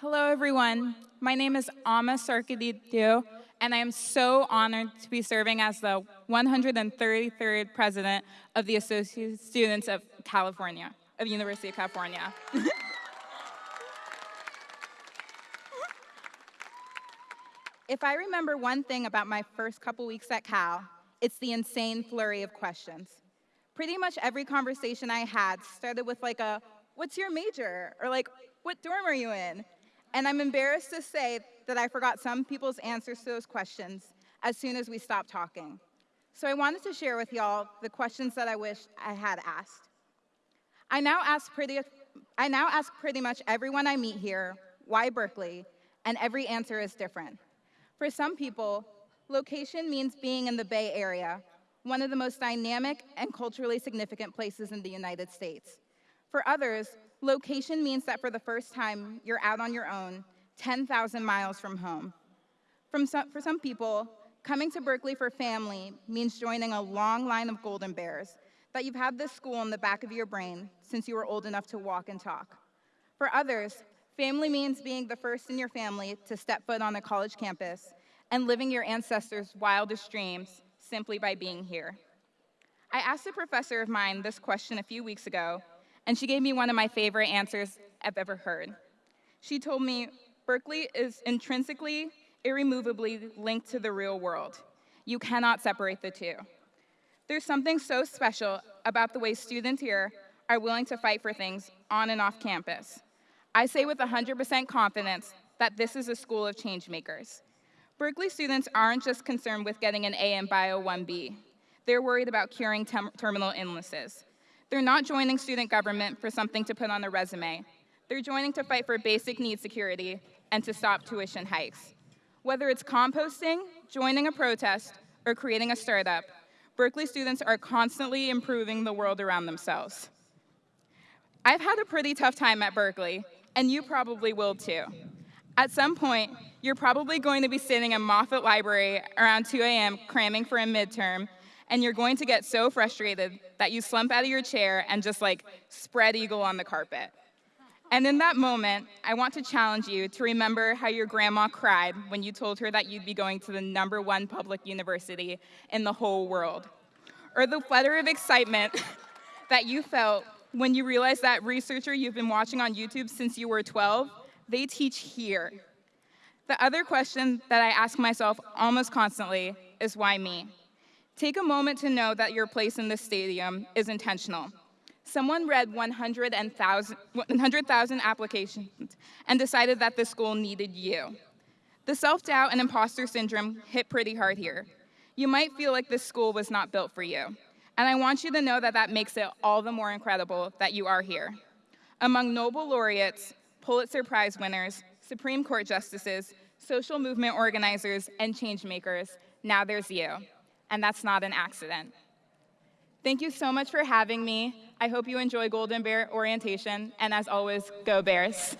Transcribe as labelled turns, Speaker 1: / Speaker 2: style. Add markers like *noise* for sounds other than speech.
Speaker 1: Hello, everyone. My name is Ama Sarkadidu, and I am so honored to be serving as the 133rd president of the Associate Students of California, of University of California. *laughs* if I remember one thing about my first couple weeks at Cal, it's the insane flurry of questions. Pretty much every conversation I had started with like a, what's your major? Or like, what dorm are you in? And I'm embarrassed to say that I forgot some people's answers to those questions as soon as we stopped talking. So I wanted to share with y'all the questions that I wish I had asked. I now ask pretty, I now ask pretty much everyone I meet here, why Berkeley? And every answer is different. For some people, location means being in the Bay Area, one of the most dynamic and culturally significant places in the United States. For others, Location means that for the first time, you're out on your own, 10,000 miles from home. From some, for some people, coming to Berkeley for family means joining a long line of golden bears, that you've had this school in the back of your brain since you were old enough to walk and talk. For others, family means being the first in your family to step foot on a college campus and living your ancestors' wildest dreams simply by being here. I asked a professor of mine this question a few weeks ago, and she gave me one of my favorite answers I've ever heard. She told me, Berkeley is intrinsically, irremovably linked to the real world. You cannot separate the two. There's something so special about the way students here are willing to fight for things on and off campus. I say with 100% confidence that this is a school of change makers. Berkeley students aren't just concerned with getting an A in Bio 1B. They're worried about curing terminal illnesses. They're not joining student government for something to put on a resume. They're joining to fight for basic need security and to stop tuition hikes. Whether it's composting, joining a protest, or creating a startup, Berkeley students are constantly improving the world around themselves. I've had a pretty tough time at Berkeley, and you probably will too. At some point, you're probably going to be sitting in Moffitt Library around 2 a.m. cramming for a midterm and you're going to get so frustrated that you slump out of your chair and just like spread eagle on the carpet. And in that moment, I want to challenge you to remember how your grandma cried when you told her that you'd be going to the number one public university in the whole world. Or the flutter of excitement *laughs* that you felt when you realized that researcher you've been watching on YouTube since you were 12, they teach here. The other question that I ask myself almost constantly is why me? Take a moment to know that your place in this stadium is intentional. Someone read 100,000 applications and decided that the school needed you. The self-doubt and imposter syndrome hit pretty hard here. You might feel like this school was not built for you. And I want you to know that that makes it all the more incredible that you are here. Among Nobel laureates, Pulitzer Prize winners, Supreme Court justices, social movement organizers, and change makers, now there's you and that's not an accident. Thank you so much for having me. I hope you enjoy Golden Bear orientation, and as always, go Bears.